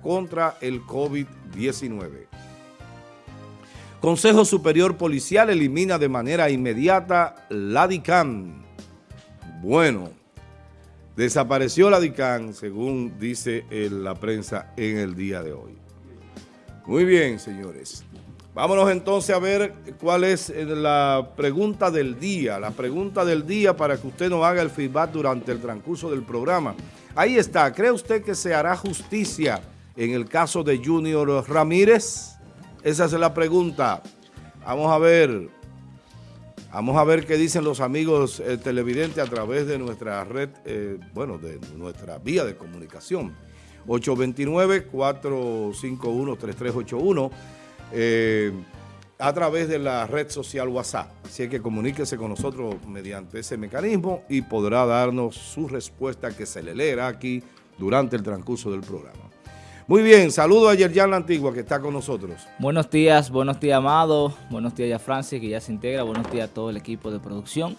contra el COVID-19. Consejo Superior Policial elimina de manera inmediata la DICAN. Bueno, desapareció la DICAN, según dice la prensa en el día de hoy. Muy bien, señores. Vámonos entonces a ver cuál es eh, la pregunta del día. La pregunta del día para que usted nos haga el feedback durante el transcurso del programa. Ahí está. ¿Cree usted que se hará justicia en el caso de Junior Ramírez? Esa es la pregunta. Vamos a ver. Vamos a ver qué dicen los amigos eh, televidentes a través de nuestra red, eh, bueno, de nuestra vía de comunicación. 829-451-3381 eh, a través de la red social WhatsApp. Así que comuníquese con nosotros mediante ese mecanismo y podrá darnos su respuesta que se le leerá aquí durante el transcurso del programa. Muy bien, saludo a Yerjan La Antigua que está con nosotros. Buenos días, buenos días Amado, buenos días a Francis que ya se integra, buenos días a todo el equipo de producción,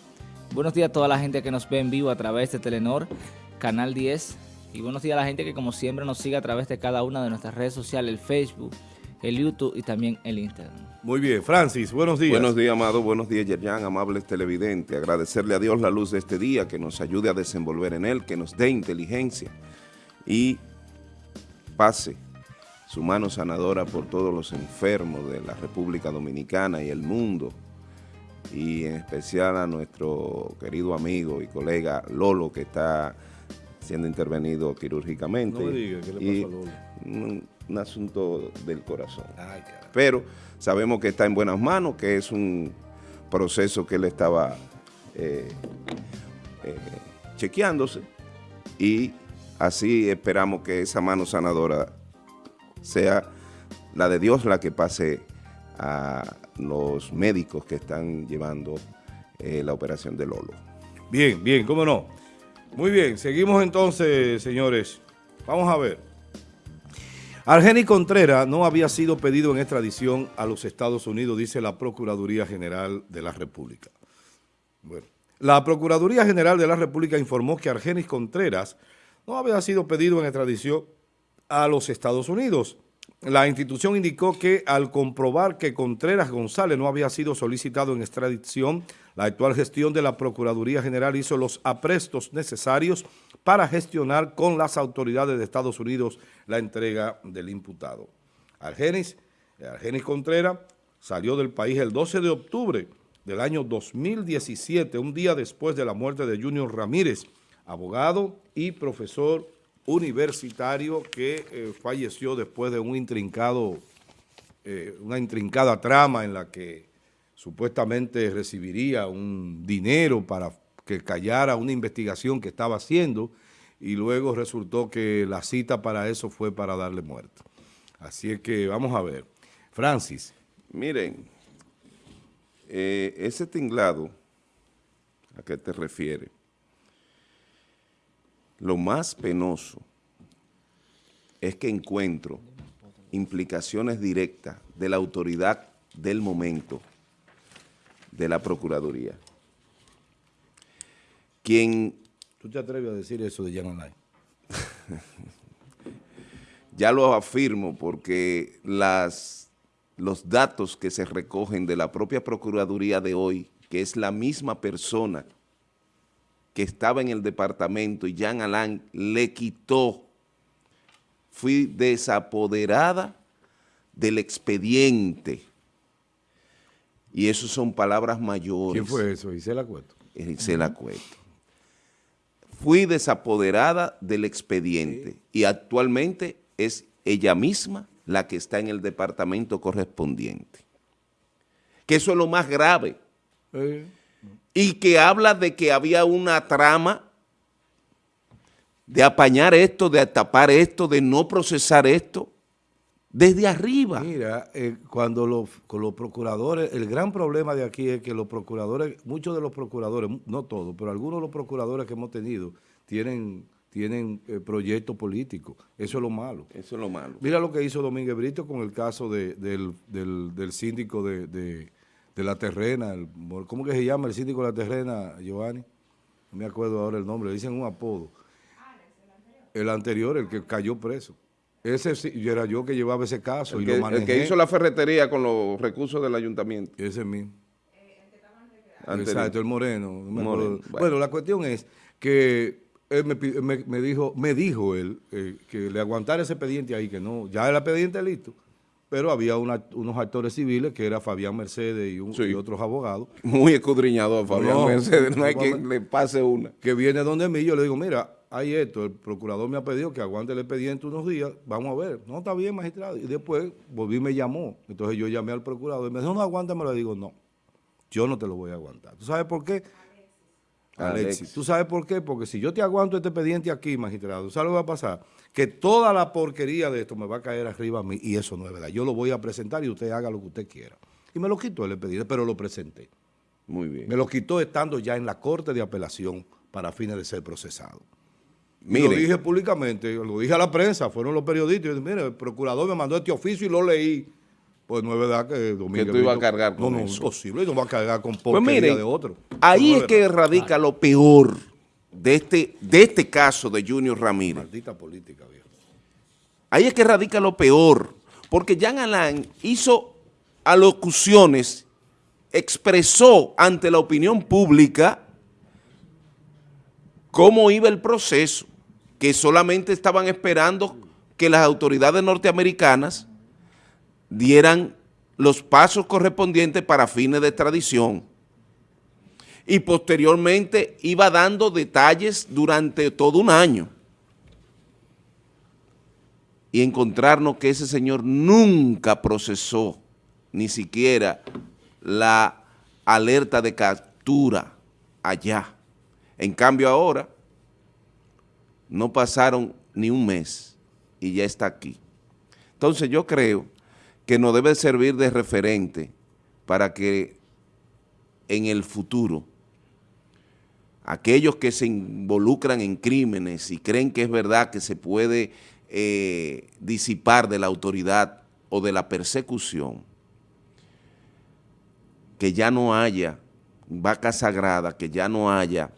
buenos días a toda la gente que nos ve en vivo a través de Telenor, Canal 10 y buenos días a la gente que como siempre nos sigue a través de cada una de nuestras redes sociales, el Facebook, el YouTube y también el Instagram. Muy bien, Francis, buenos días. Buenos días, Amado, buenos días, Yerjan, amables televidentes. Agradecerle a Dios la luz de este día, que nos ayude a desenvolver en él, que nos dé inteligencia y pase su mano sanadora por todos los enfermos de la República Dominicana y el mundo, y en especial a nuestro querido amigo y colega Lolo, que está siendo intervenido quirúrgicamente. No me diga, ¿qué le pasa a Lolo? Un, un asunto del corazón. Ay, Pero sabemos que está en buenas manos, que es un proceso que él estaba eh, eh, chequeándose y Así esperamos que esa mano sanadora sea la de Dios la que pase a los médicos que están llevando eh, la operación de Lolo. Bien, bien, cómo no. Muy bien, seguimos entonces, señores. Vamos a ver. Argeni Contreras no había sido pedido en extradición a los Estados Unidos, dice la Procuraduría General de la República. Bueno, la Procuraduría General de la República informó que Argenis Contreras no había sido pedido en extradición a los Estados Unidos. La institución indicó que al comprobar que Contreras González no había sido solicitado en extradición, la actual gestión de la Procuraduría General hizo los aprestos necesarios para gestionar con las autoridades de Estados Unidos la entrega del imputado. Argenis, Argenis Contreras salió del país el 12 de octubre del año 2017, un día después de la muerte de Junior Ramírez, abogado y profesor universitario que eh, falleció después de un intrincado, eh, una intrincada trama en la que supuestamente recibiría un dinero para que callara una investigación que estaba haciendo y luego resultó que la cita para eso fue para darle muerte. Así es que vamos a ver. Francis. Miren, eh, ese tinglado, ¿a qué te refieres? Lo más penoso es que encuentro implicaciones directas de la autoridad del momento de la Procuraduría. Quien... ¿Tú te atreves a decir eso de Jan Online? ya lo afirmo porque las, los datos que se recogen de la propia Procuraduría de hoy, que es la misma persona que estaba en el departamento y Jean Alain le quitó. Fui desapoderada del expediente. Y eso son palabras mayores. ¿Quién fue eso? Isela Cueto. Isela Cueto. Fui desapoderada del expediente y actualmente es ella misma la que está en el departamento correspondiente. Que eso es lo más grave y que habla de que había una trama de apañar esto, de tapar esto, de no procesar esto, desde arriba. Mira, eh, cuando los, con los procuradores, el gran problema de aquí es que los procuradores, muchos de los procuradores, no todos, pero algunos de los procuradores que hemos tenido tienen tienen eh, proyectos políticos. Eso es lo malo. Eso es lo malo. Mira lo que hizo Domínguez Brito con el caso del, del, síndico de de la terrena, el, ¿cómo que se llama el síndico de la terrena, Giovanni? No me acuerdo ahora el nombre, le dicen un apodo. el anterior. El el que cayó preso. Ese sí, yo era yo que llevaba ese caso El y que, lo el manejé. que hizo la ferretería con los recursos del ayuntamiento. Ese mismo. anterior. Exacto, el moreno. Moreno, Bueno. bueno. la cuestión es que él me, me- me dijo, me dijo él eh, que le aguantara ese expediente ahí, que no, ya el expediente listo, pero había una- unos actores civiles que era Fabián Mercedes y, un- Sí. y otros abogados, Muy escudriñado, Fabián No, Mercedes. No hay que le pase una. que viene donde mí, yo le digo, mira, hay esto, el procurador me ha pedido que aguante el expediente unos días, vamos a ver, no, está bien, magistrado, y después volví y me llamó, entonces yo llamé al procurador y me dijo, no, aguántamelo, le digo, no, yo no te lo voy a aguantar. ¿Tú sabes por qué? Alexis. Alexis. ¿Tú sabes por qué? Porque si yo te aguanto este expediente aquí, magistrado, ¿sabes lo que va a pasar? Que toda la porquería de esto me va a caer arriba a mí y eso no es verdad. Yo lo voy a presentar y usted haga lo que usted quiera. Y me lo quitó el expediente, pero lo presenté. Muy bien. Me lo quitó estando ya en la corte de apelación para fines de ser procesado. Mire. Lo dije públicamente, lo dije a la prensa, fueron los periodistas. Y yo dije, mire, el procurador me mandó este oficio y lo leí. Pues no es verdad que Domínguez... tú ibas a cargar con No, no, eso. imposible, no va a cargar con Pues porquería miren, de otro. ahí Eso es no que radica lo peor de este, de este caso de Junior Ramírez. Maldita política, viejo. Ahí es que radica lo peor, porque Jean Alain hizo alocuciones, expresó ante la opinión pública cómo iba el proceso, que solamente estaban esperando que las autoridades norteamericanas dieran los pasos correspondientes para fines de extradición. Y posteriormente iba dando detalles durante todo un año y encontrarnos que ese señor nunca procesó ni siquiera la alerta de captura allá. En cambio ahora no pasaron ni un mes y ya está aquí. Entonces yo creo que nos debe servir de referente para que en el futuro aquellos que se involucran en crímenes y creen que es verdad que se puede eh, disipar de la autoridad o de la persecución, que ya no haya vaca sagrada, que ya no haya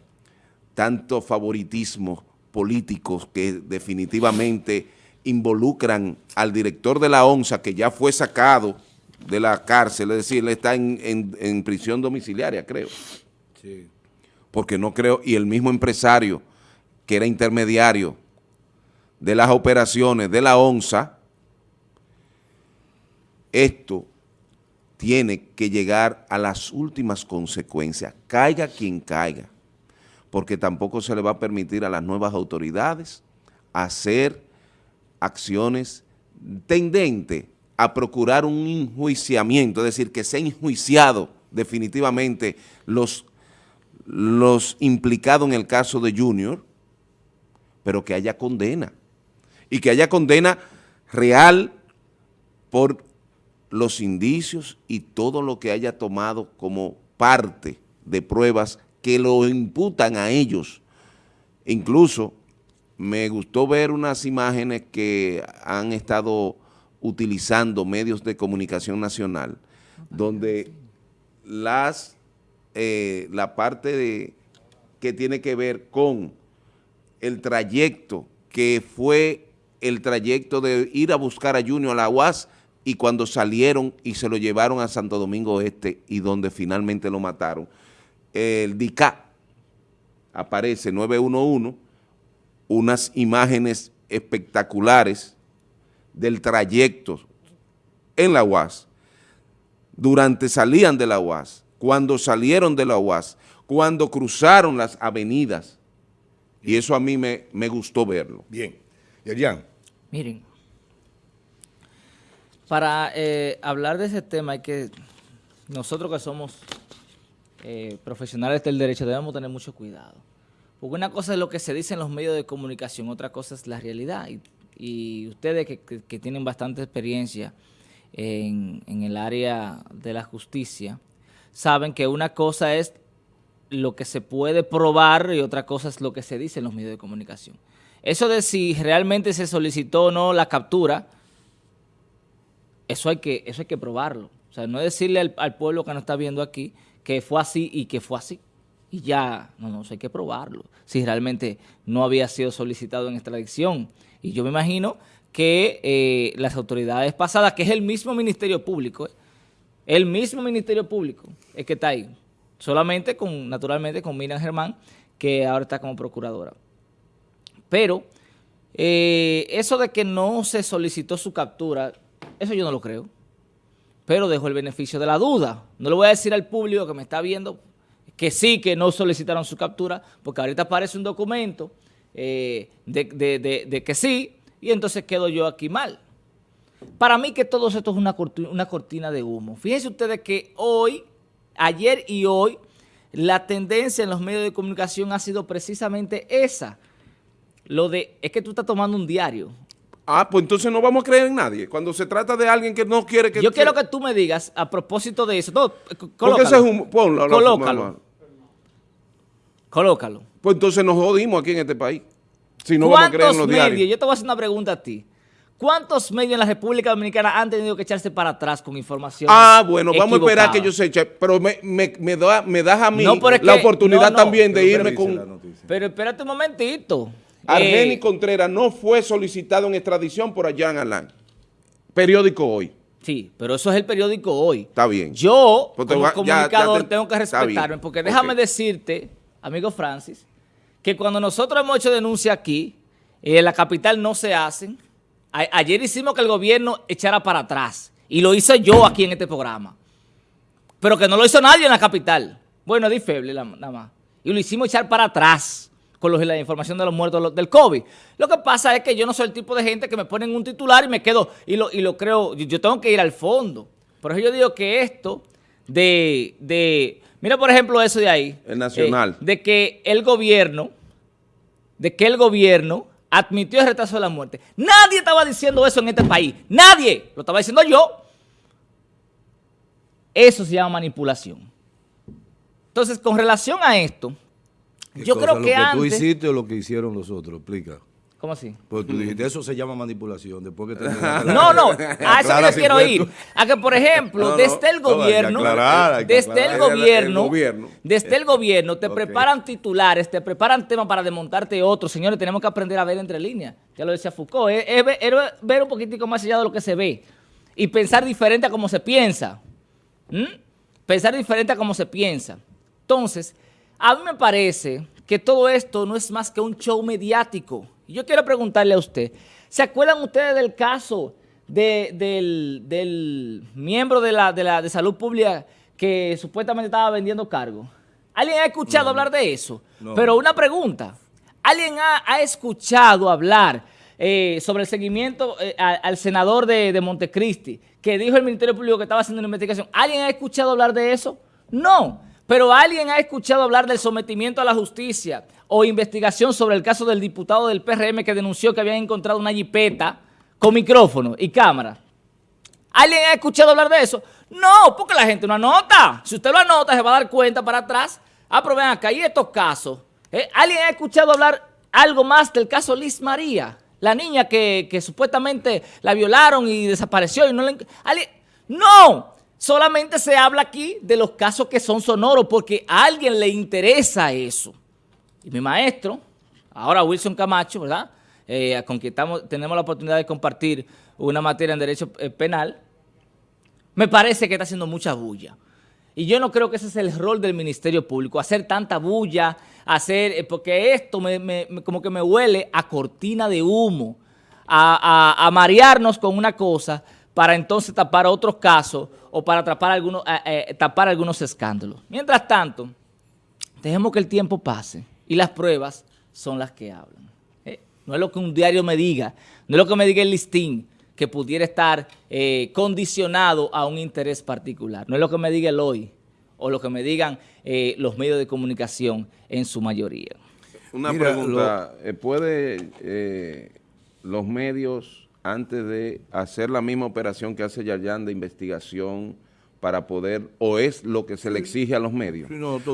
tanto favoritismo políticos que definitivamente involucran al director de la ONSA, que ya fue sacado de la cárcel, es decir, él está en, en- en prisión domiciliaria, creo Sí. porque no creo, y el mismo empresario que era intermediario de las operaciones de la ONSA, esto tiene que llegar a las últimas consecuencias, caiga quien caiga, porque tampoco se le va a permitir a las nuevas autoridades hacer acciones tendentes a procurar un enjuiciamiento, es decir, que sea enjuiciado definitivamente los los implicados en el caso de Junior, pero que haya condena. Y que haya condena real por los indicios y todo lo que haya tomado como parte de pruebas que lo imputan a ellos. Incluso me gustó ver unas imágenes que han estado utilizando medios de comunicación nacional, donde las eh, la parte de, que tiene que ver con el trayecto que fue el trayecto de ir a buscar a Junior a la UAS y cuando salieron y se lo llevaron a Santo Domingo Este y donde finalmente lo mataron. El DICA aparece 911, unas imágenes espectaculares del trayecto en la UAS, durante salían de la UAS, cuando salieron de la UAS, cuando cruzaron las avenidas, y eso a mí me, me gustó verlo. Bien. Yerian, Miren, para eh, hablar de ese tema hay que, nosotros que somos eh, profesionales del derecho debemos tener mucho cuidado. Porque una cosa es lo que se dice en los medios de comunicación, otra cosa es la realidad. Y, ustedes que, tienen bastante experiencia en, el área de la justicia, saben que una cosa es lo que se puede probar y otra cosa es lo que se dice en los medios de comunicación. Eso de si realmente se solicitó o no la captura, eso hay que, eso hay que probarlo. O sea, no decirle al, al pueblo que nos está viendo aquí que fue así y que fue así. Y ya, no, no, hay que probarlo. Si realmente no había sido solicitado en extradición. Y yo me imagino que eh, las autoridades pasadas, que es el mismo Ministerio Público, eh, el mismo Ministerio Público es que está ahí, solamente con, naturalmente, con Miriam Germán, que ahora está como procuradora. Pero eh, eso de que no se solicitó su captura, eso yo no lo creo. Pero dejo el beneficio de la duda. No le voy a decir al público que me está viendo que sí, que no solicitaron su captura, porque ahorita aparece un documento eh, de, que sí, y entonces quedo yo aquí mal. Para mí que todo esto es una cortina, una cortina de humo. Fíjense ustedes que hoy, ayer y hoy, la tendencia en los medios de comunicación ha sido precisamente esa. Lo de, es que tú estás tomando un diario. Ah, pues entonces no vamos a creer en nadie. Cuando se trata de alguien que no quiere que... Yo quiero que tú me digas, a propósito de eso, no, Porque ese es un... Ponlo, colócalo. Colócalo. Pues entonces nos jodimos aquí en este país. Si no vamos a creer en los medios? Yo te voy a hacer una pregunta a ti. ¿Cuántos medios en la República Dominicana han tenido que echarse para atrás con información? Ah, bueno, vamos a esperar que ellos se echen. Pero me, me, me, da, me das a mí la oportunidad también de irme con... Pero espérate un momentito. Argeni eh, Contreras no fue solicitado en extradición por Jan Alain. Periódico Hoy. Sí, pero eso es el periódico Hoy. Está bien. Yo, pues como comunicador, tengo que respetarme, porque déjame decirte, amigo Francis, que cuando nosotros hemos hecho denuncia aquí, en la capital no se hacen. ayer hicimos que el gobierno echara para atrás, y lo hice yo aquí en este programa. Pero que no lo hizo nadie en la capital. Bueno, di feble nada más. Y lo hicimos echar para atrás con la información de los muertos del COVID. Lo que pasa es que yo no soy el tipo de gente que me ponen un titular y me quedo, y lo, y lo creo, yo tengo que ir al fondo. Por eso yo digo que esto de, de mira por ejemplo eso de ahí. El nacional. Eh, de que el gobierno, de que el gobierno admitió el retraso de la muerte. Nadie estaba diciendo eso en este país. Nadie. Lo estaba diciendo yo. Eso se llama manipulación. Entonces, con relación a esto, yo creo que, ¿Lo que tú hiciste o lo que hicieron los otros? Explica. ¿Cómo así? Porque tú dijiste, eso se llama manipulación. Después que no, no, a eso yo quiero ir. A que, por ejemplo, desde el gobierno, desde el gobierno, desde el gobierno, te preparan titulares, te preparan temas para desmontarte otros. Señores, tenemos que aprender a ver entre líneas. Ya lo decía Foucault. Es, ver un poquitico más allá de lo que se ve. Y pensar diferente a cómo se piensa. ¿Mm? Pensar diferente a cómo se piensa. Entonces, a mí me parece que todo esto no es más que un show mediático. Y yo quiero preguntarle a usted, ¿se acuerdan ustedes del caso del, miembro de la, de salud pública que supuestamente estaba vendiendo cargo? ¿Alguien ha escuchado hablar de eso? Pero una pregunta, ¿alguien ha, escuchado hablar eh, sobre el seguimiento eh, al senador de, de Montecristi que dijo el Ministerio Público que estaba haciendo una investigación? ¿Alguien ha escuchado hablar de eso? No. Pero ¿alguien ha escuchado hablar del sometimiento a la justicia o investigación sobre el caso del diputado del PRM que denunció que habían encontrado una jipeta con micrófono y cámara? ¿Alguien ha escuchado hablar de eso? No, porque la gente no anota. Si usted lo anota, se va a dar cuenta para atrás. Ah, pero ven acá, ¿y estos casos? ¿Eh? ¿Alguien ha escuchado hablar algo más del caso Liz María? La niña que, supuestamente la violaron y desapareció y no le... ¡No! Solamente se habla aquí de los casos que son sonoros porque a alguien le interesa eso. Y mi maestro, ahora Wilson Camacho, ¿verdad? Eh, con quien tenemos la oportunidad de compartir una materia en Derecho eh, Penal, me parece que está haciendo mucha bulla. Y yo no creo que ese es el rol del Ministerio Público, hacer tanta bulla, hacer, eh, porque esto me, como que me huele a cortina de humo, a, a marearnos con una cosa para entonces tapar otros casos o para tapar algunos, eh, eh, tapar algunos escándalos. Mientras tanto, dejemos que el tiempo pase y las pruebas son las que hablan. Eh, no es lo que un diario me diga, no es lo que me diga el listín que pudiera estar condicionado a un interés particular. No es lo que me diga el hoy o lo que me digan los medios de comunicación en su mayoría. Una pregunta, ¿puede los medios antes de hacer la misma operación que hace Yayan de investigación para poder, o es lo que se le exige a los medios.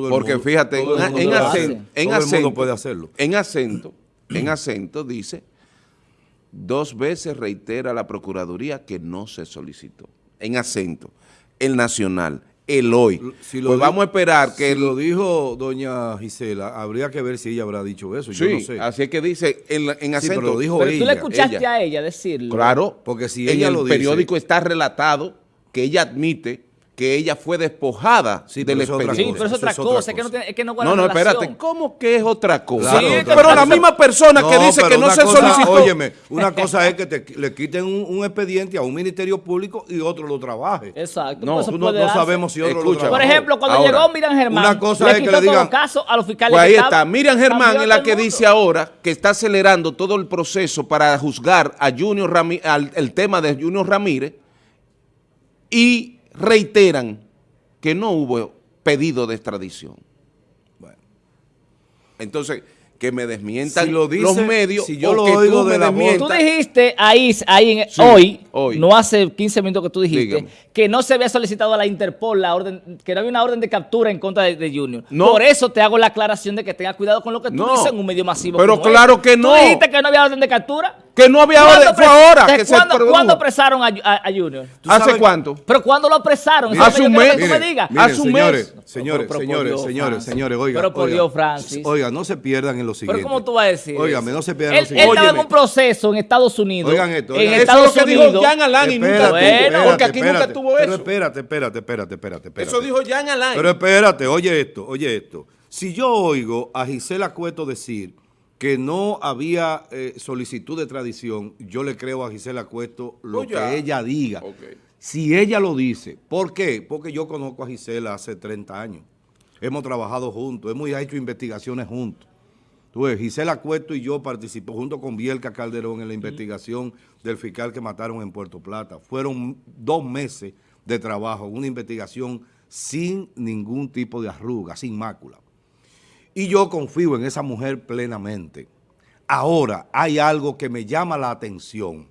Porque fíjate, en, acento, puede hacerlo. En acento, en acento dice, dos veces reitera la Procuraduría que no se solicitó. En acento, el nacional, el hoy. Si lo pues vamos a esperar que si el- lo dijo doña Gisela, habría que ver si ella habrá dicho eso. yo Sí, no sé. así es que dice en, la- en Sí, acento. pero lo dijo Pero tú le escuchaste ella. a ella decirlo. Claro, Porque si en ella el lo dice- periódico está relatado que ella admite que ella fue despojada Sí, del pero eso es otra Sí, expediente. pero es otra es otra cosa, es que no, tiene, es que no guarda No, no, relación. espérate, ¿cómo que es otra cosa? Claro, Sí, otra pero la misma persona que dice que no se cosa- solicitó. Óyeme, una cosa es que te- le quiten un, un expediente a un ministerio público y otro lo trabaje. Exacto. No, pues no, no sabemos si otro Escucha, lo trabajó. Por ejemplo, cuando Ahora, llegó Miriam Germán, una cosa le es que quitó le digan- todo caso a los fiscales. Pues ahí está. Miriam Germán es la que dice ahora que está acelerando todo el proceso para juzgar a Junior Rami- al, el tema de Junior Ramírez y reiteran que no hubo pedido de extradición. Bueno. Entonces, que me desmientan Si lo dice- los medios si yo o lo que oigo tú me de la voz- Tú desmientas. dijiste ahí, ahí en- Sí, hoy, hoy. no hace 15 minutos que tú dijiste, Dígame. que no se había solicitado a la Interpol la orden, que no había una orden de captura en contra de, de Junior. No. Por eso te hago la aclaración de que tengas cuidado con lo que tú No. dices en un medio masivo. Pero como claro este. que no. Tú dijiste que no había orden de captura. Que no había ¿Cuándo orden, fue ahora que se cuándo- produjo. ¿Cuándo apresaron a, a- a Junior? ¿Tú ¿Hace cuánto? ¿Pero cuándo lo apresaron? Que hace un mes. digas. Miren, Hace un señores, mes. señores, Pero por señores, Dios, señores, señores, oigan. Pero por oigan. Dios, Francis. Oigan, no se pierdan en lo siguiente. Pero ¿cómo tú vas a decir Óigame, no se pierdan Él, lo siguiente. él estaba en un proceso en Estados Unidos. Oigan esto, En oigan Eso Estados es lo que dijo Unidos. Jan Alain y nunca Bueno, porque aquí nunca tuvo Pero eso. espérate, espérate, espérate, espérate, espérate. Eso dijo Jan Alain. Pero espérate, oye esto, oye esto. Si yo oigo a Gisela Cueto decir que no había eh, solicitud de tradición, yo le creo a Gisela Cueto lo Pues que ella diga. Si ella lo dice, ¿por qué? Porque yo conozco a Gisela hace 30 años. Hemos trabajado juntos, hemos hecho investigaciones juntos. Tú ves, Gisela Cueto y yo participamos junto con Bielka Calderón en la investigación del fiscal que mataron en Puerto Plata. Fueron dos meses de trabajo, una investigación sin ningún tipo de arruga, sin mácula. Y yo confío en esa mujer plenamente. Ahora, hay algo que me llama la atención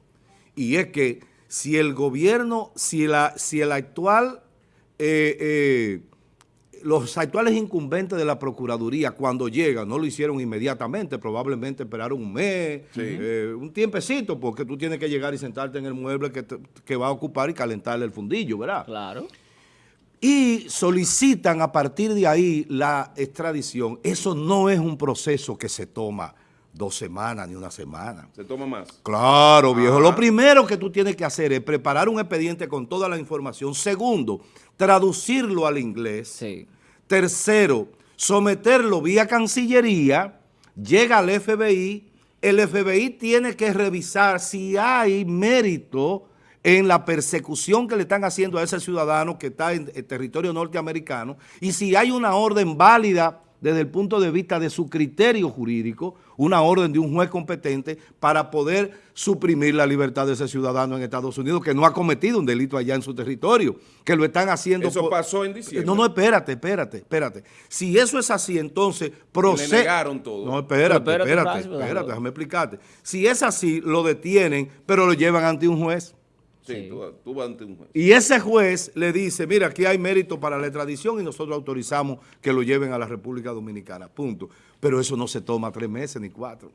y es que si el gobierno, si, la, si el actual, eh, eh, los actuales incumbentes de la Procuraduría cuando llegan, no lo hicieron inmediatamente, probablemente esperaron un mes, eh, un tiempecito, porque tú tienes que llegar y sentarte en el mueble que, te- que va a ocupar y calentarle el fundillo, ¿verdad? Claro. Y solicitan a partir de ahí la extradición, eso no es un proceso que se toma dos semanas ni una semana. Se toma más. Claro, viejo. Ajá. Lo primero que tú tienes que hacer es preparar un expediente con toda la información. Segundo, traducirlo al inglés. Sí. Tercero, someterlo vía Cancillería, llega al FBI, el FBI tiene que revisar si hay mérito en la persecución que le están haciendo a ese ciudadano que está en el territorio norteamericano y si hay una orden válida desde el punto de vista de su criterio jurídico, una orden de un juez competente para poder suprimir la libertad de ese ciudadano en Estados Unidos que no ha cometido un delito allá en su territorio, que lo están haciendo... Eso por- pasó en diciembre. no, no, espérate, espérate, espérate. Si eso es así, entonces procede. negaron todo. No, espérate, espérate, espérate, espérate, déjame explicarte. Si es así, lo detienen, pero lo llevan ante un juez. Sí, Sí. Tú, tú vas ante un juez. Y ese juez le dice, mira, aquí hay mérito para la extradición y nosotros autorizamos que lo lleven a la República Dominicana, punto. Pero eso no se toma tres meses ni cuatro.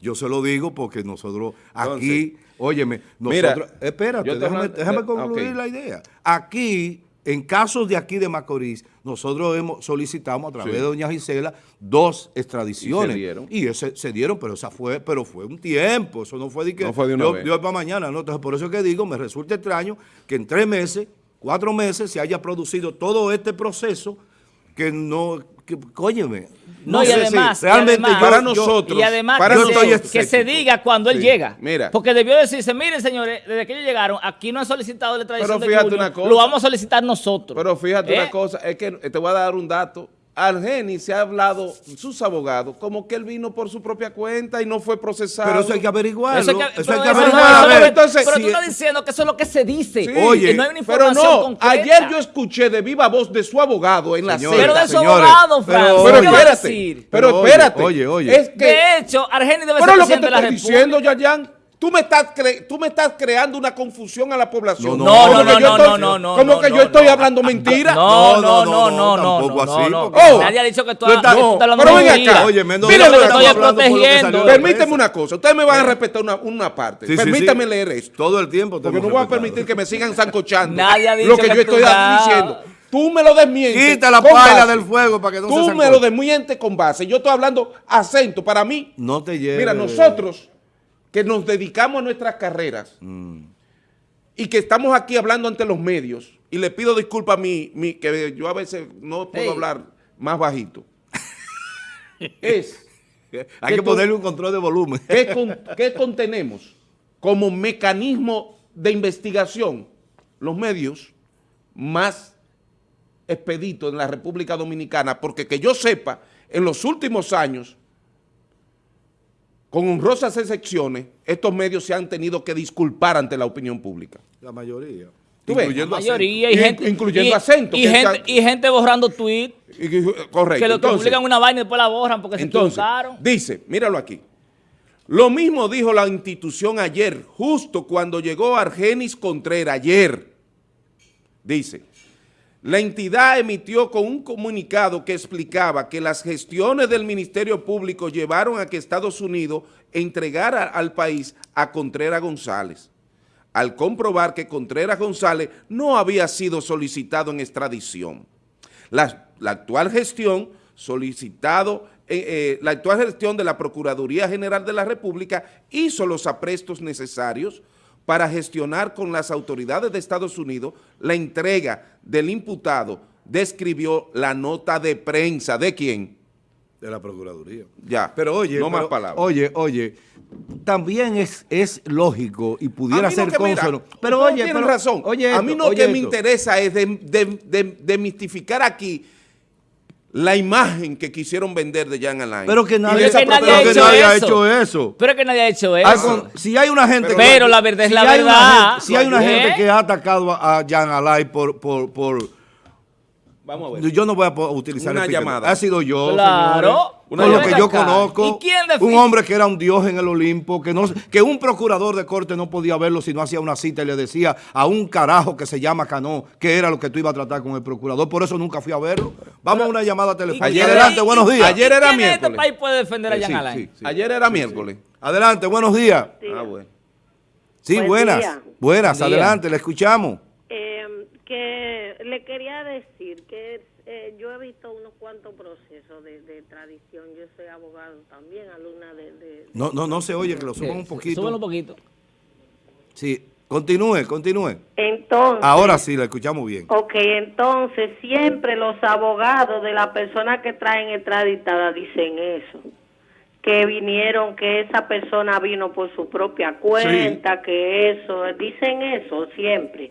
Yo se lo digo porque nosotros aquí, óyeme, Mira, nosotros, espérate, yo te déjame, déjame concluir ok. la idea. Aquí, en casos de aquí de Macorís, nosotros hemos solicitamos a través Sí. de doña Gisela dos extradiciones. Y se dieron. Y ese, se dieron, pero esa fue, pero fue un tiempo, eso no fue de que No fue de una yo- vez. yo para mañana, ¿no? Entonces, por eso es que digo, me resulta extraño que en tres meses, cuatro meses, se haya producido todo este proceso que no, que, óyeme. No, y además, y Para yo- nosotros, Y además para que, se, que se diga cuando él llega. Mira. Porque debió decirse, miren señores, desde que ellos llegaron, aquí no han solicitado la tradición Pero de fíjate Junior, una cosa. lo vamos a solicitar nosotros. Pero fíjate ¿Eh? una cosa, es que te voy a dar un dato. Argeni se ha hablado, sus abogados, como que él vino por su propia cuenta y no fue procesado. pero eso hay que averiguarlo. Eso hay que- que, pero eso no- averiguar. eso A no- ver, entonces, pero si- tú estás diciendo que eso es lo que se dice. Sí. Oye, y no hay una Pero información no, concreta. ayer yo escuché de viva voz de su abogado en la Señores, Pero de su señores, abogado, pero- Francis. Pero ¿qué va a espérate, decir? pero Pero oye, espérate. oye, oye. Es que, De hecho, Argeni debe pero ser lo que te presidente de la estoy República. diciendo, Yayan, tú me estás cre- tú me estás creando una confusión a la población. No, No, Como no, que no, yo no, estoy- no, no, Como no, que no, yo estoy no. hablando mentira. No, No, no, no, no, no, no, no, tampoco no, así, Oh. Nadie ha dicho que tú No, estás no, hablando pero ven mentira. acá. Oye, no, estoy estoy hablando por lo que protegiendo. Permíteme una cosa. Ustedes me van a respetar una, parte. Permítame leer esto. Todo el tiempo. Porque no voy a permitir que me sigan zancochando Nadie ha dicho lo que, yo estoy diciendo. Tú me lo desmientes. Quita la paila del fuego para que no se Tú se me lo desmientes con base. Yo estoy hablando acento. Para mí, No te lleves. mira, nosotros que nos dedicamos a nuestras carreras Mm. y que estamos aquí hablando ante los medios, y le pido disculpas a mí, mi- que yo a veces no puedo Ey. hablar más bajito, es Hay que ponerle un control de volumen. ¿Qué, con- qué contenemos como mecanismo de investigación? Los medios más expeditos en la República Dominicana, porque que yo sepa, en los últimos años, con honrosas excepciones, estos medios se han tenido que disculpar ante la opinión pública. La mayoría. ¿Tú ves? La Incluyendo mayoría y Y- gente, incluyendo y, acento, y gente, está- y gente borrando tweets correcto. que lo que Entonces, publican una vaina y después la borran porque se equivocaron. dice, míralo aquí. Lo mismo dijo la institución ayer, justo cuando llegó Argenis Contreras, ayer. Dice, la entidad emitió con un comunicado que explicaba que las gestiones del Ministerio Público llevaron a que Estados Unidos entregara al país a Contreras González, al comprobar que Contreras González no había sido solicitado en extradición. La, actual gestión solicitado, eh, eh, la actual gestión de la Procuraduría General de la República hizo los aprestos necesarios para gestionar con las autoridades de Estados Unidos la entrega del imputado, describió la nota de prensa. ¿De quién? De la Procuraduría. Ya, Pero oye, no pero, más palabras. Oye, oye, también es, es lógico y pudiera no ser consono. Pero oye, tienen pero- razón. Oye, a mí no oye que me interesa es de, de- de- demistificar aquí la imagen que quisieron vender de Jan Alain. Pero que nadie, esa que nadie pero ha que hecho nadie ha eso. hecho eso. Pero es que nadie ha hecho Al eso. con- si hay una gente Pero la verdad es la hay una verdad. gente- si hay una ¿Eh? gente que ha atacado a, a Jan Alay por, por, por Vamos a ver. yo no voy a utilizar Una el llamada. Ha sido yo, Claro. señores, Una con lo que yo acá. conozco. ¿Y quién un hombre que era un dios en el Olimpo, que no que un procurador de corte no podía verlo si no hacía una cita y le decía a un carajo que se llama Cano que era lo que tú ibas a tratar con el procurador. Por eso nunca fui a verlo. Vamos a una llamada ¿Y telefónica. Ayer Adelante, y- buenos días. Ayer ¿y era quién en este miércoles. país puede defender a Eh, Jan sí, sí, sí. Ayer era miércoles. Adelante, buenos días. Ah, bueno. Sí, Buen buenas. día. Buenas, Buen día. adelante, le escuchamos. Eh, que le quería decir que eh, yo he visto unos cuantos procesos de, de tradición. Yo soy abogado también, alumna de... de- No, no, no se oye, que lo Sí, suban un poquito. súbelo un poquito. Sí, continúe, continúe. Entonces, Ahora sí, la escuchamos bien. ok, entonces siempre los abogados de la persona que traen extraditada dicen eso. Que vinieron, que esa persona vino por su propia cuenta, que eso, dicen eso siempre.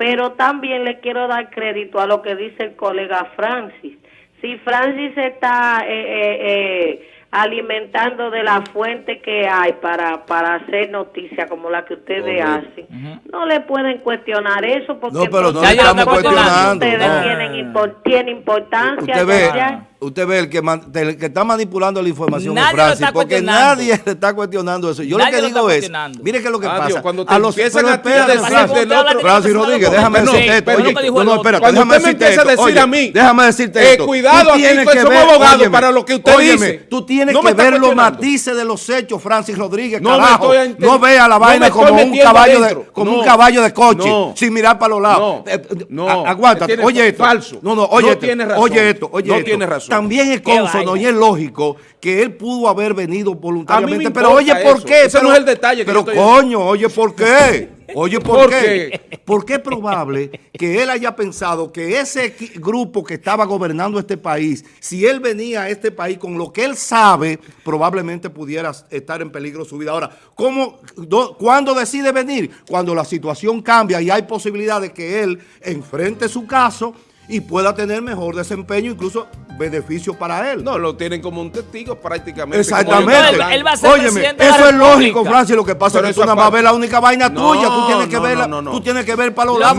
Pero también le quiero dar crédito a lo que dice el colega Francis. Si Francis está eh, eh, eh, alimentando de la fuente que hay para, para hacer noticias como la que ustedes Correcto. hacen, no le pueden cuestionar eso porque No, pero no Ya estamos cuestionando, ustedes no. tienen, impor- tienen importancia. Usted ve, ¿cachai? Usted ve el que, man- el que está manipulando la información Nadie Francis, está porque nadie le está cuestionando eso. Yo Nadie lo que lo digo es, mire qué es lo que Adiós, pasa. cuando te empiezan a tirar Francis, del otro- Francis Rodríguez, déjame decirte esto. Oye, que no, no, espérate, Cuando déjame usted me decirte empieza a esto. decir Oye, a mí, déjame decirte eh, esto. cuidado Tú aquí, tienes que somos abogados para lo que usted dice. Tú tienes No que ver los matices de los hechos, Francis Rodríguez, No carajo. No vea la no vaina como un caballo de, como No. un caballo de coche, No. sin mirar para los lados. No. Eh, eh, No. a- Aguántate, oye esto. falso. No, no, oye No esto. Oye esto, oye No esto. tiene razón. También es consono y es lógico que él pudo haber venido voluntariamente. Pero oye, ¿por eso. qué? Ese no Pero- es el detalle que Pero yo estoy- coño, oye, ¿por qué? Oye, ¿por, ¿Por qué? qué? Porque es probable que él haya pensado que ese grupo que estaba gobernando este país, si él venía a este país con lo que él sabe, probablemente pudiera estar en peligro su vida. Ahora, ¿cómo, do- ¿cuándo decide venir? Cuando la situación cambia y hay posibilidad de que él enfrente su caso y pueda tener mejor desempeño, incluso beneficio para él. No, lo tienen como un testigo prácticamente. Exactamente. Él- va a ser Óyeme, presidente de la eso es lógico, Francis. Lo que pasa Pero es que tú nada más ves la única vaina No, tuya. Tú tienes que no, verla, no, no, no. tú tienes que ver para los Lo lados.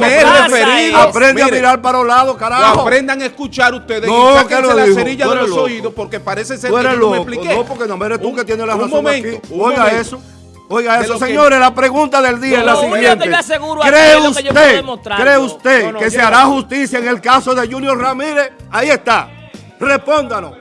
Aprende mire, a mirar para los lados, carajo. Aprendan a escuchar ustedes No, y que sáquense la dijo, cerilla tú de eres los loco. oídos porque parece ser Tú que no me expliqué. No, porque no eres tú Un- que tienes la un razón momento, aquí. un Oiga momento. eso. Oiga eso, que- señores. La pregunta del día es la No, siguiente. ¿Cree usted, cree usted No, no, que se hará justicia en el caso de Junior Ramírez? Ahí está. Respóndanos.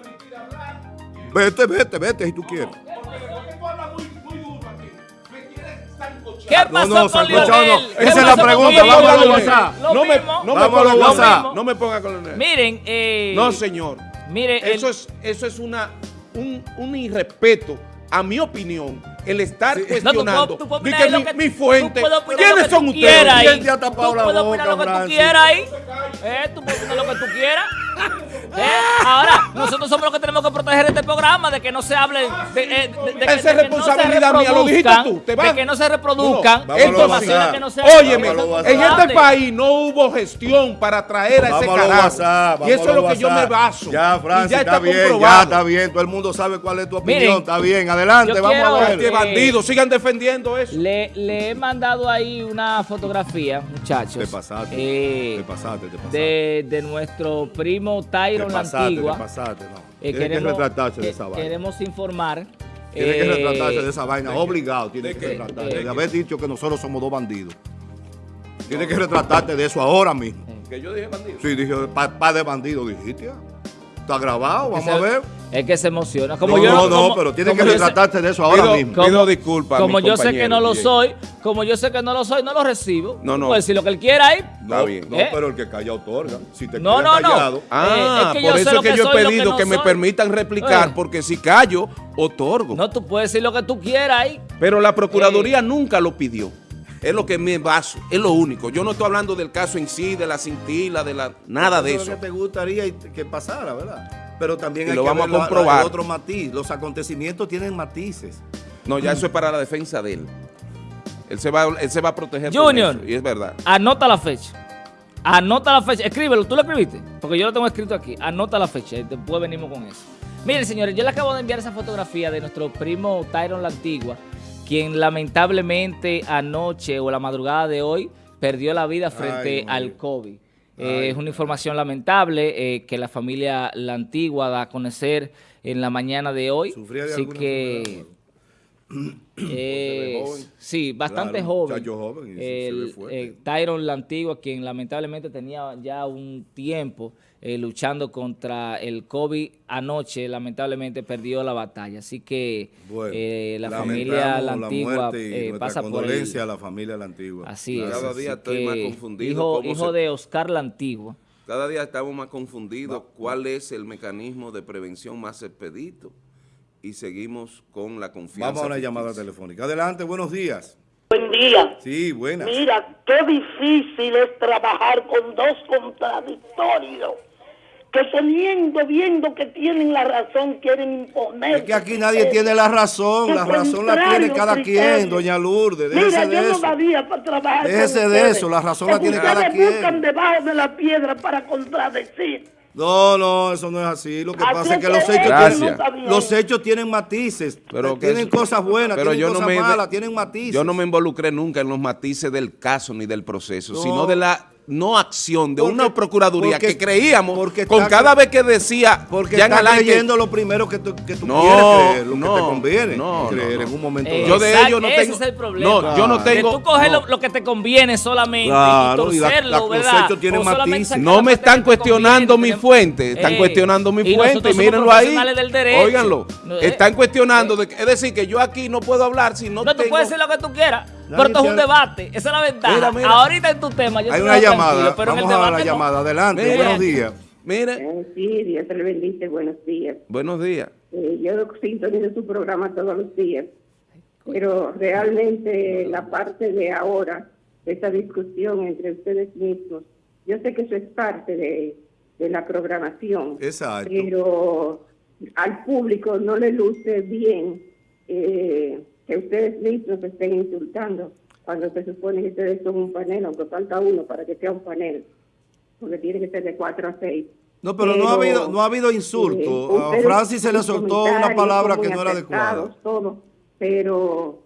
Vete, vete, vete si tú quieres. Porque tú hablas muy, muy duro aquí. Me quieres sancochar. ¿Qué No, pasó no, con Sancocho, Lionel? no. ¿Qué Esa es la con pregunta, Lionel? vamos a los WhatsApp. No me, lo no me ponga con WhatsApp. No me ponga con Leonel. Miren, eh, No, señor. mire, el- Eso es, eso es una, un, un irrespeto, a mi opinión, el estar No, tú cuestionando. puedes- tú mi, que- mi fuente. tú ¿Quiénes son tú ustedes? ¿Quién te ha tapado Tú la puedes opinar boca, lo que tú quieras ahí. Eh, tú puedes opinar lo que tú quieras. Eh, Ahora, nosotros somos los que tenemos que proteger este programa de que no se hable de, eh, de- de que- Esa es de no responsabilidad mía, lo dijiste tú, te vas. De que no se reproduzcan Vamos a los informaciones que no se Óyeme, Vamos a los en este país no hubo gestión para traer a ese Vamos a los carajo. Y eso es lo que yo me baso. Ya, ya está, está bien, ya está bien. Todo el mundo sabe cuál es tu opinión. Miren, está bien, adelante, vamos quiero- a Este ver. Eh, bandido, sigan defendiendo eso. Le, le he mandado ahí una fotografía, muchachos. Te pasaste, eh, te pasaste, te pasaste. de, de nuestro primo te Tyron la pasaste, Antigua. te pasaste, no. Eh, Tiene que queremos- retratarse de que- esa vaina. Queremos informar. Tiene que eh, retratarse de esa vaina, obligado. Tiene que retratarse. ¿De De haber dicho que nosotros somos dos bandidos. Tiene que retratarte de eso ahora mismo. Que yo dije bandido. Sí, dije, pa, pa de bandido, dijiste. Ah. Está grabado, vamos se- a ver. Es que se emociona. Como no, yo, no, no, pero tiene que yo sé- retratarte de eso ahora Pido- mismo. Como- pido disculpas Como yo sé que no lo bien. soy, como yo sé que no lo soy, no lo recibo. No, no. Puede decir lo que él quiera ahí. Está No, bien. no, ¿Eh? pero el que calla otorga. Si te No, no, no. callado, Ah, Eh, es que yo por eso es que que yo he que pedido no que me permitan replicar, Eh. porque si callo, otorgo. No, tú puedes decir lo que tú quieras ahí. Pero la Procuraduría nunca lo pidió. Es lo que me baso, es lo único. Yo no estoy hablando del caso en sí, de la cintila, de la nada de es eso. lo que te gustaría que pasara, ¿verdad? Pero también Y hay lo que vamos a ver la- la- comprobar. otro matiz. Los acontecimientos tienen matices. No, ya eso es para la defensa de él. Él se va, él se va a proteger Junior. eso, y es verdad. Anota la fecha. Anota la fecha. Escríbelo. ¿Tú lo escribiste? Porque yo lo tengo escrito aquí. Anota la fecha. y Después venimos con eso. Miren, señores, yo le acabo de enviar esa fotografía de nuestro primo Tyron La Antigua, quien lamentablemente anoche o la madrugada de hoy perdió la vida frente Ay, al. COVID. Eh, es una información lamentable eh, que la familia La Antigua da a conocer en la mañana de hoy. Sufría de Así que... eh, joven. sí, bastante Claro, joven. joven y sí, se ve El- eh, Tyron la Antigua, quien lamentablemente tenía ya un tiempo eh, luchando contra el COVID anoche, lamentablemente perdió la batalla. Así que Bueno, eh, la familia La Antigua eh, pasa por condolencia el- a la familia La Antigua. Así es. Cada día estoy más confundido Hijo, cómo hijo se- de Oscar La Antigua. Cada día estamos más confundidos cuál es el mecanismo de prevención más expedito y seguimos con la confianza. Vamos a una llamada telefónica. Adelante, buenos días. Buen día. Sí, buenas. Mira, qué difícil es trabajar con dos contradictorios que teniendo, viendo que tienen la razón, quieren imponer. Es que aquí nadie tiene la razón, la razón la tiene cada quien, doña Lourdes, Mira, déjese de yo no eso. daría para trabajar Déjese con de eso, la razón la tiene cada ustedes quien. buscan debajo de la piedra para contradecir. No, no, eso no es así. Lo que Así pasa es que los hechos, tienen, los hechos tienen matices, Pero tienen eso- cosas buenas, pero tienen yo no cosas me- malas, tienen matices. Yo no me involucré nunca en los matices del caso ni del proceso, No. sino de la no acción de Porque- una procuraduría porque- que creíamos porque con está- cada vez que decía Porque ya creyendo lo primero que tú, que tú No, quieres creer, lo no, que te conviene no, creer no, no. en un momento Eh, dado. Yo de ello no ese tengo- es el problema. no, yo no Que tengo- tú coges no. lo, lo que te conviene solamente Claro, y y la- torcerlo, la- hechos tienen O solamente matices. No la me parte están que cuestionando mi fuente, están Eh, cuestionando mi y fuente, mírenlo ahí. Óiganlo. Eh, Están cuestionando, que- es decir, que yo aquí no puedo hablar si no, No, tú puedes decir lo que tú quieras, pero esto es un debate. Esa es la ventaja. Mira, mira. Ahorita en tu tema, yo Hay una llamada, pero en el vamos a la no. llamada. Adelante, Mira. buenos días. Mire, Eh, sí, Dios te lo bendice, buenos días. buenos días. Eh, yo sintonizo su programa todos los días, pero realmente la parte de ahora, de esa discusión entre ustedes mismos, yo sé que eso es parte de, de la programación, Exacto. pero al público no le luce bien eh, que ustedes mismos estén insultando cuando se supone que ustedes son un panel, aunque falta uno para que sea un panel, porque tiene que ser de 4 a 6. No, pero, no ha habido, no ha habido insulto. A Francis se le soltó una palabra que no era adecuada. Todo, pero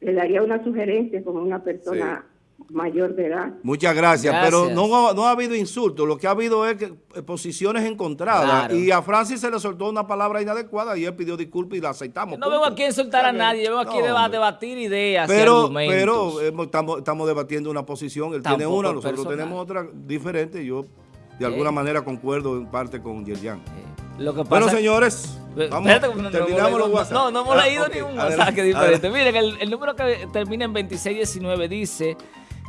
le daría una sugerencia como una persona mayor de edad. Muchas gracias, Gracias. pero no, no ha habido insulto, lo que ha habido es que, eh, posiciones encontradas Claro. y a Francis se le soltó una palabra inadecuada y él pidió disculpas y la aceptamos. No vengo aquí a insultar a nadie, yo vengo aquí No, a debatir ideas y Pero, argumentos. pero hemos- estamos, estamos debatiendo una posición, él tiene una, nosotros personal. tenemos otra diferente, yo de alguna Eh. manera concuerdo en parte con Yerjan. Eh, Lo que Bueno, señores, vamos, espérate, no- no terminamos hemos los leído- WhatsApp. No, no hemos Ah, leído ok, ni un mensaje diferente. Miren, el, el número que termina en 2619 dice,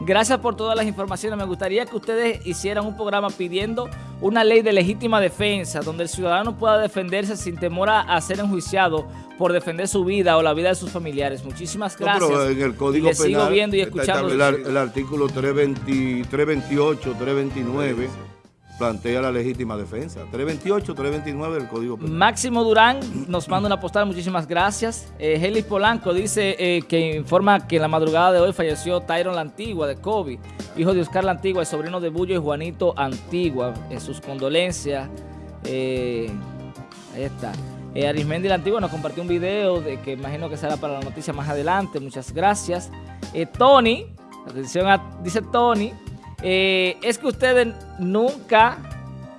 gracias por todas las informaciones, me gustaría que ustedes hicieran un programa pidiendo una ley de legítima defensa, donde el ciudadano pueda defenderse sin temor a, ser enjuiciado por defender su vida o la vida de sus familiares. Muchísimas No, gracias. pero en el Código y les sigo Penal viendo y escuchando. El, el artículo 320, 328, 329 plantea la legítima defensa. 328, 329 del Código Penal. Máximo Durán nos manda una postal, muchísimas gracias. Eh, Helis Polanco dice eh, que informa que en la madrugada de hoy falleció Tyron La Antigua de Kobe, hijo de Oscar La Antigua, el sobrino de Bullo y Juanito Antigua. En sus condolencias. eh, ahí está. Eh, Arismendi La Antigua nos compartió un video de que imagino que será para la noticia más adelante. Muchas gracias. Eh, Tony, atención a- dice Tony, eh, es que ustedes nunca,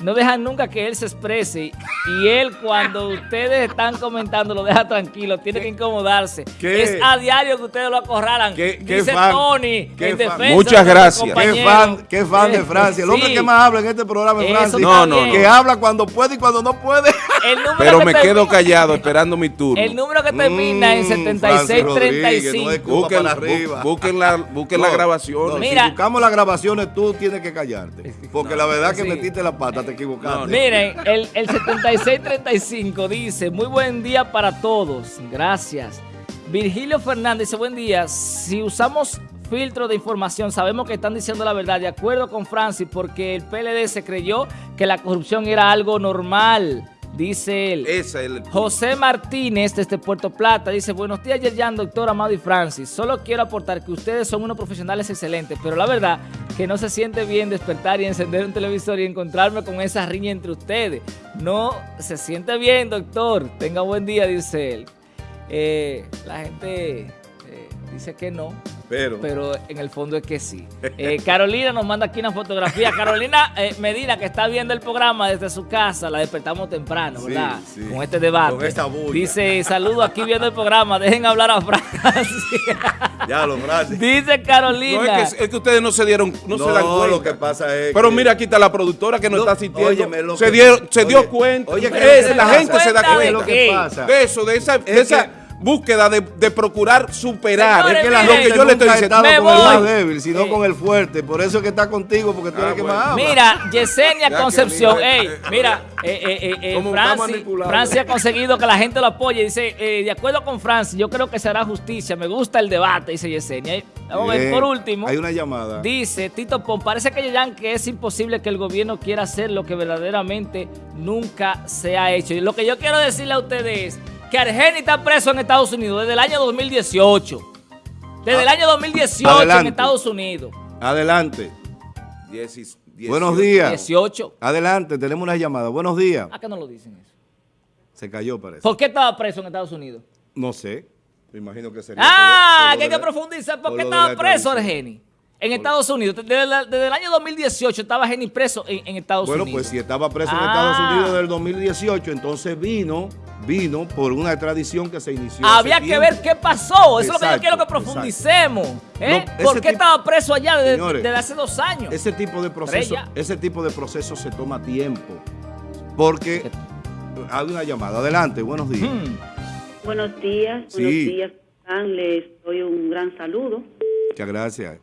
no dejan nunca que él se exprese y él cuando ustedes están comentando lo deja tranquilo, tiene que incomodarse. ¿Qué? Es a diario que ustedes lo acorralan. ¿Qué- qué dice fan? Tony ¿Qué en fan? defensa Muchas de gracias. nuestro Qué fan, qué fan de Francia. El hombre sí. que más habla en este programa es Francia. No, no. Que habla cuando puede y cuando no puede. El número Pero que me termina- quedo callado esperando mi turno. El número que termina en Mm, no es 7635. culpa Busquen, arriba. busquen la, busquen la No, grabación. no, Mira. Si buscamos las grabaciones, tú tienes que callarte. Porque la verdad que sí. metiste la pata, te equivocaste. No, no. Miren, el, el 7635 dice, muy buen día para todos, gracias. Virgilio Fernández dice, buen día, si usamos filtro de información, sabemos que están diciendo la verdad, de acuerdo con Francis, porque el PLD se creyó que la corrupción era algo normal, dice él. Es el... José Martínez desde Puerto Plata dice, buenos días Yerjan, doctor Amado y Francis. Solo quiero aportar que ustedes son unos profesionales excelentes, pero la verdad que no se siente bien despertar y encender un televisor y encontrarme con esa riña entre ustedes. No se siente bien, doctor. Tenga buen día, dice él. Eh, la gente eh, dice que no, Pero, pero en el fondo es que sí. Eh, Carolina nos manda aquí una fotografía. Carolina eh, Medina, que está viendo el programa desde su casa, la despertamos temprano, Sí, ¿verdad? sí. Con este debate. Con esta bulla. Dice, saludo aquí viendo el programa, dejen hablar a Francia. ya lo Francis. Dice Carolina. No, es que, es que ustedes no se dieron, no, se dan cuenta. lo que pasa es Pero que- mira, aquí está la productora que nos No, está asistiendo. óyeme, lo se que- dio, se dio oye, cuenta. oye, ¿qué Es- la gente se da Cuenta lo que pasa. De eso, de esa, de Es esa que- búsqueda de, de procurar superar. Señores, Es que la lo que yo le estoy diciendo. con el más débil, sino Eh. con el fuerte. Por eso es que está contigo, porque tú Ah, eres el que bueno. más habla. Mira, Yesenia Concepción, que mira, ey, eh, mira, eh, eh, eh, eh. Francis ha conseguido que la gente lo apoye. Dice, eh, de acuerdo con Francis, yo creo que será justicia. Me gusta el debate, dice Yesenia. Y Vamos a ver, por último. Hay una llamada. Dice Tito Pon, parece que Yeyan que es imposible que el gobierno quiera hacer lo que verdaderamente nunca se ha hecho. Y lo que yo quiero decirle a ustedes es que Argeni está preso en Estados Unidos desde el año 2018. Desde el año 2018 en. Estados Unidos. Adelante. Diecis- Buenos días. 18. Adelante, tenemos una llamada. Buenos días. ¿A qué no lo dicen eso? Se cayó, parece. ¿Por qué estaba preso en Estados Unidos? No sé. Me imagino que sería. Ah, por lo- que hay que profundizar. ¿Por por qué estaba preso. Argeni? En Estados Unidos. Desde, la- desde el año 2018 estaba Geni preso en, en Estados Bueno, Unidos. pues si estaba preso en Ah. Estados Unidos del 2018, entonces vino, vino por una extradición que se inició. Había que tiempo. ver qué pasó. Eso es lo que yo quiero que profundicemos. ¿eh? No, ¿Por qué tipo- estaba preso allá desde, Señores, desde hace dos años? Ese tipo de proceso, ese tipo de proceso se toma tiempo. Porque hay una llamada. Adelante, buenos días. Hmm. Buenos días, Sí. buenos días. Les doy un gran saludo. Muchas gracias.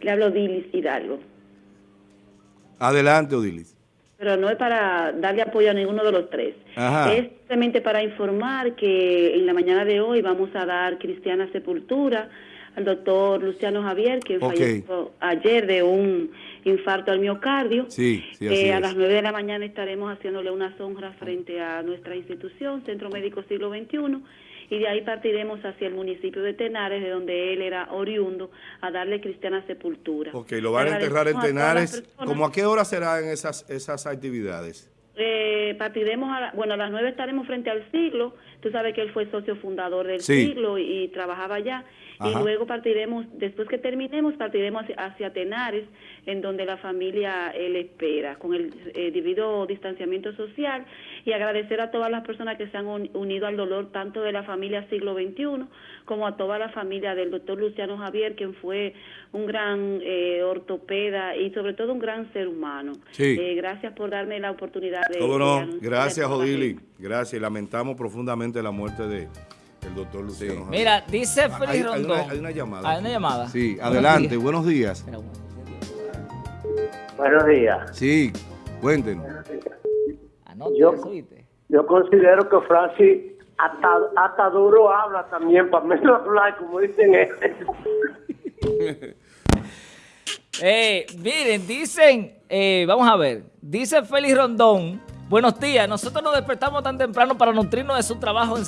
Le hablo Dilis Hidalgo. Adelante, Odilis. Pero no es para darle apoyo a ninguno de los tres. Ajá. Es simplemente para informar que en la mañana de hoy vamos a dar cristiana sepultura al doctor Luciano Javier, Ok. falleció ayer de un infarto al miocardio. Sí, sí, así Eh, a las 9 de la mañana estaremos haciéndole unas honras frente a nuestra institución, Centro Médico Siglo XXI, y de ahí partiremos hacia el municipio de Tenares, de donde él era oriundo, a darle cristiana sepultura. Ok, lo van a enterrar en a Tenares. personas. ¿Cómo a qué hora serán esas, esas actividades? Eh, partiremos, a la- bueno, a las 9 estaremos frente al siglo. Tú sabes que él fue socio fundador del Sí. siglo y, y trabajaba allá. Y luego partiremos, después que terminemos, partiremos hacia, hacia Tenares, en donde la familia eh, le espera, con el eh, debido distanciamiento social, y agradecer a todas las personas que se han un- unido al dolor, tanto de la familia siglo XXI, como a toda la familia del doctor Luciano Javier, quien fue un gran eh, ortopeda y sobre todo un gran ser humano. Sí. Eh, gracias por darme la oportunidad de... ¿Cómo no? Gracias, gente. Gracias. Lamentamos profundamente la muerte de el doctor Luciano. Mira, dice Hay- Félix hay Rondón. una- hay una llamada Hay aquí. una llamada. Sí, Buenos adelante. días. Buenos días. Espera, bueno. Buenos días. Sí, cuéntenos. Anote Yo-. Yo considero que Francis hasta, hasta duro habla también, para menos hablar, como dicen ellos. Eh, miren, dicen, eh, vamos a ver, dice Félix Rondón, buenos días, nosotros nos despertamos tan temprano para nutrirnos de su trabajo en